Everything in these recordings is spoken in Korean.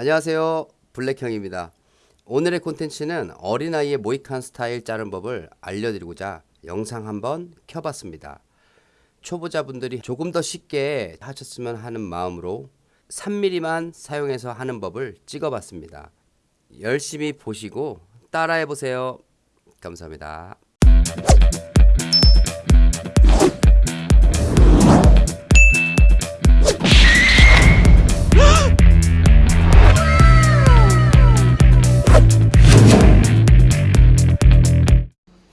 안녕하세요. 블랙형입니다. 오늘의 콘텐츠는 어린아이의 모이칸 스타일 자른 법을 알려드리고자 영상 한번 켜봤습니다. 초보자분들이 조금 더 쉽게 하셨으면 하는 마음으로 3mm만 사용해서 하는 법을 찍어봤습니다. 열심히 보시고 따라해보세요. 감사합니다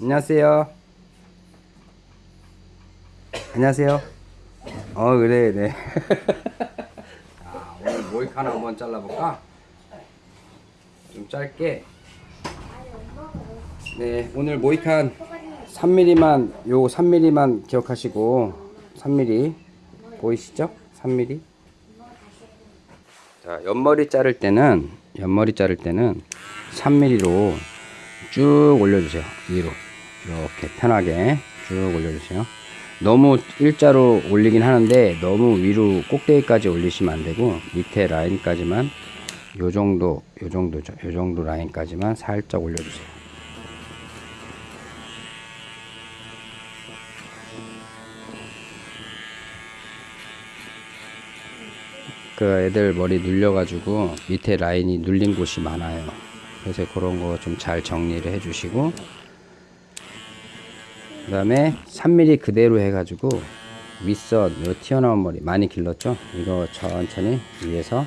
안녕하세요. 안녕하세요. 어 그래 네. 자, 오늘 모이칸 한번 잘라볼까? 좀 짧게. 네 오늘 모이칸 3mm만 요 3mm만 기억하시고 3mm 보이시죠? 3mm. 자 옆머리 자를 때는 옆머리 자를 때는 3mm로 쭉 올려주세요 위로 이렇게 편하게 쭉 올려주세요. 너무 일자로 올리긴 하는데 너무 위로 꼭대기까지 올리시면 안되고 밑에 라인까지만 요정도 요정도죠 요정도 라인까지만 살짝 올려주세요. 그 애들 머리 눌려 가지고 밑에 라인이 눌린 곳이 많아요. 그래서 그런 거 좀 잘 정리를 해 주시고 그 다음에 3mm 그대로 해가지고 윗선 요 튀어나온 머리 많이 길렀죠? 이거 천천히 위에서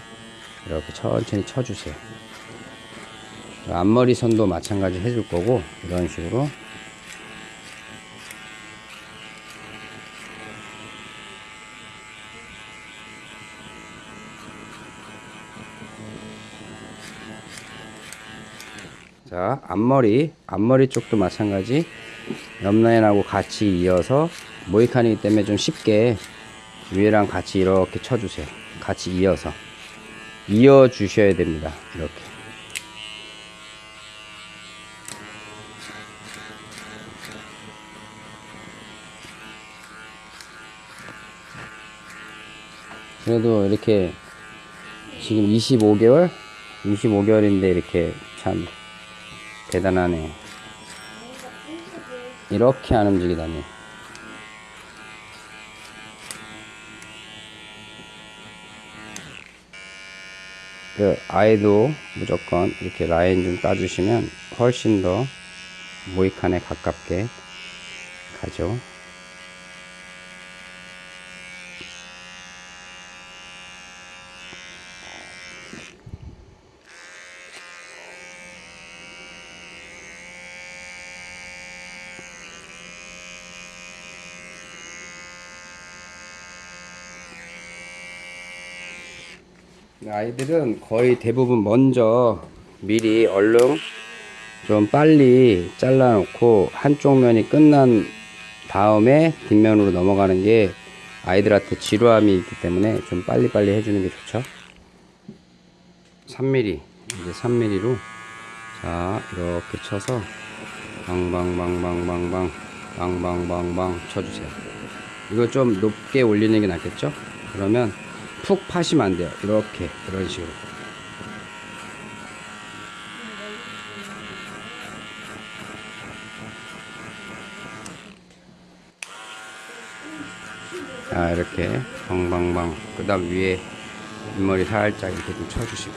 이렇게 천천히 쳐주세요. 앞머리 선도 마찬가지 해줄 거고 이런 식으로. 자 앞머리 앞머리 쪽도 마찬가지 옆라인하고 같이 이어서 모이칸이기 때문에 좀 쉽게 위에랑 같이 이렇게 쳐주세요. 같이 이어서. 이어 주셔야 됩니다. 이렇게. 그래도 이렇게 지금 25개월? 25개월인데 이렇게 참 대단하네 이렇게 안 움직이다니. 그 아이도 무조건 이렇게 라인 좀 따주시면 훨씬 더 모이칸에 가깝게 가죠 아이들은 거의 대부분 먼저 미리 얼른 좀 빨리 잘라 놓고 한쪽 면이 끝난 다음에 뒷면으로 넘어가는 게 아이들한테 지루함이 있기 때문에 좀 빨리빨리 해주는 게 좋죠. 3mm 이제 3mm로 자 이렇게 쳐서 방방방방방방 방방방방 쳐주세요. 이거 좀 높게 올리는 게 낫겠죠? 그러면 푹 파시면 안 돼요. 이렇게 이런 식으로. 자 이렇게 방방방 그 다음 위에 윗머리 살짝 이렇게 좀 쳐주시고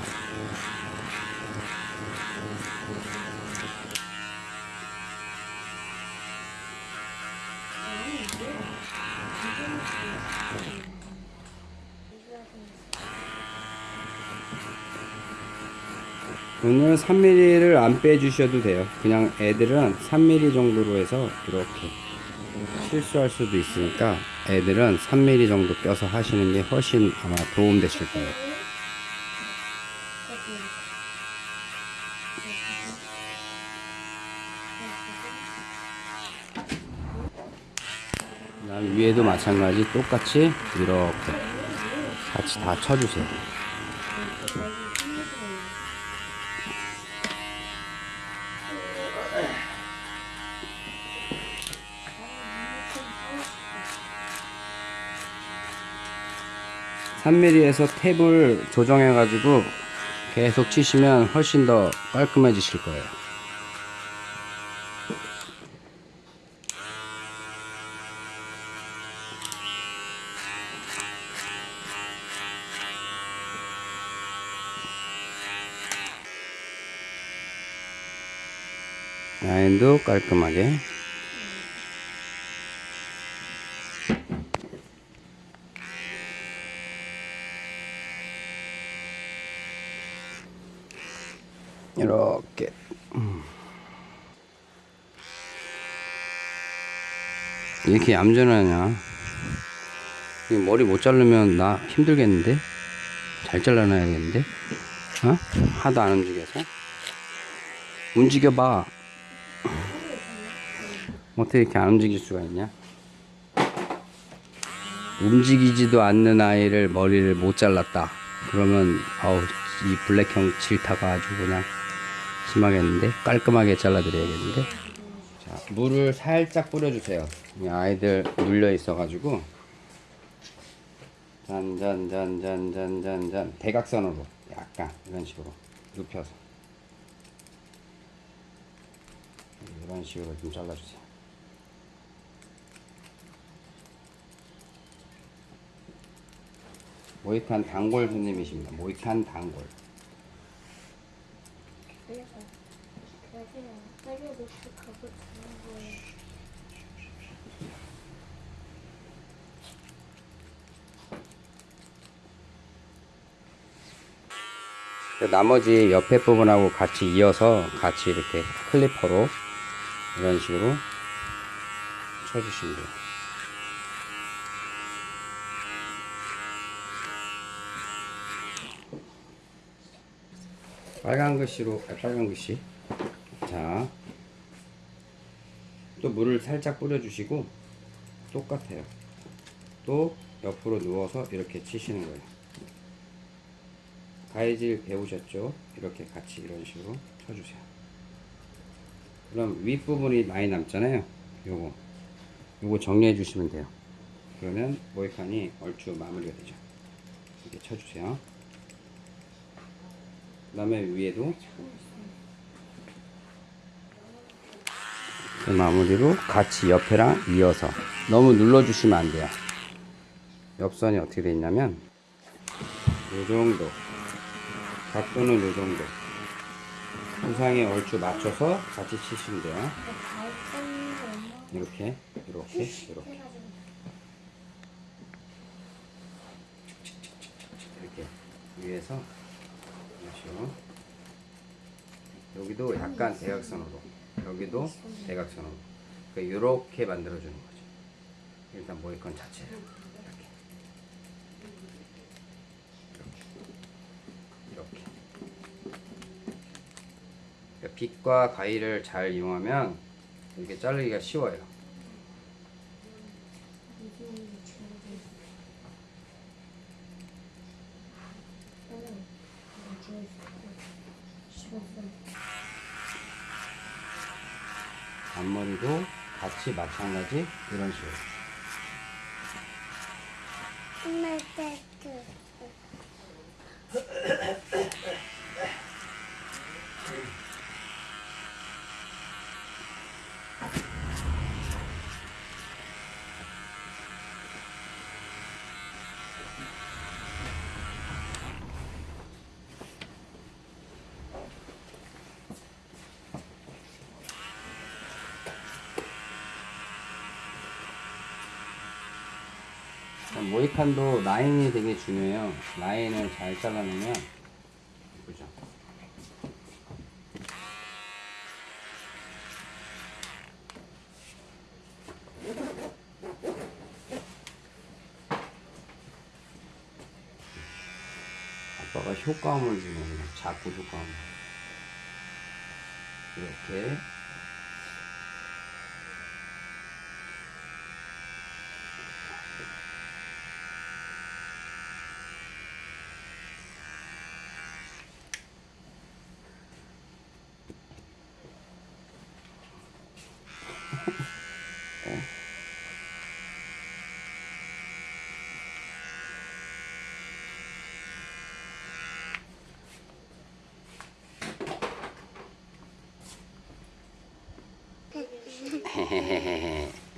오늘 3mm를 안 빼주셔도 돼요. 그냥 애들은 3mm 정도로 해서 이렇게 실수할 수도 있으니까 애들은 3mm 정도 껴서 하시는 게 훨씬 아마 도움 되실 거예요. 위에도 마찬가지 똑같이 이렇게 같이 다 쳐주세요 3mm에서 탭을 조정해 가지고 계속 치시면 훨씬 더 깔끔해지실 거예요. 라인도 깔끔하게 음. 이렇게 얌전하냐? 이 머리 못 자르면 나 힘들겠는데? 잘 잘라놔야겠는데? 어? 하도 안 움직여서? 움직여봐. 어떻게 이렇게 안 움직일 수가 있냐? 움직이지도 않는 아이를 머리를 못 잘랐다. 그러면 어우 이 블랙형 질타가 아주 그냥 심하겠는데? 깔끔하게 잘라드려야겠는데? 자 물을 살짝 뿌려주세요. 이 아이들 눌려 있어 가지고. 잔잔잔잔잔잔잔 대각선으로 약간 이런 식으로 눕혀서. 이런 식으로 좀 잘라주세요. 모이칸 단골 손님이십니다. 모이칸 단골. 그래서 빨리부터 가고 자는 거예요. 그 나머지 옆에 부분하고 같이 이어서 같이 이렇게 클리퍼로 이런 식으로 쳐주시면 돼요. 빨간 글씨로 아, 빨간 글씨. 자 또 물을 살짝 뿌려주시고 똑같아요. 또 옆으로 누워서 이렇게 치시는 거예요 가위질 배우셨죠? 이렇게 같이 이런 식으로 쳐주세요. 그럼 윗부분이 많이 남잖아요. 요거. 요거 정리해 주시면 돼요. 그러면 모이칸이 얼추 마무리가 되죠. 이렇게 쳐주세요. 그 다음에 위에도 그 마무리로 같이 옆에랑 이어서 너무 눌러주시면 안 돼요. 옆선이 어떻게 돼 있냐면 요 정도 각도는 요 정도 부상에 얼추 맞춰서 같이 치시면 돼요. 이렇게 이렇게 이렇게. 이렇게 위에서 식으로 여기도 약간 대각선으로. 여기도 대각선으로. 그러니까 이렇게 만들어 주는 거죠. 일단 모이건 자체를 빗과 가위를 잘 이용하면 이렇게 자르기가 쉬워요. 앞머리도 같이 마찬가지 이런 식으로 모이칸도 라인이 되게 중요해요. 라인을 잘 잘라내면 예쁘죠. 아빠가 효과음을 거예요. 자꾸 효과음. 이렇게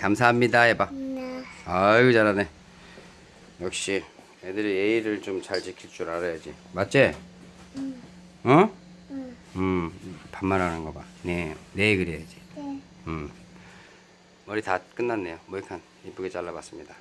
감사합니다 해봐. 네. 아유 잘하네. 역시 애들이 예의를 좀 잘 지킬 줄 알아야지. 맞지? 어? 응. 음 반말하는 거 봐. 네, 네 그래야지. 네. 음 머리 다 끝났네요. 모이칸 이쁘게 잘라봤습니다.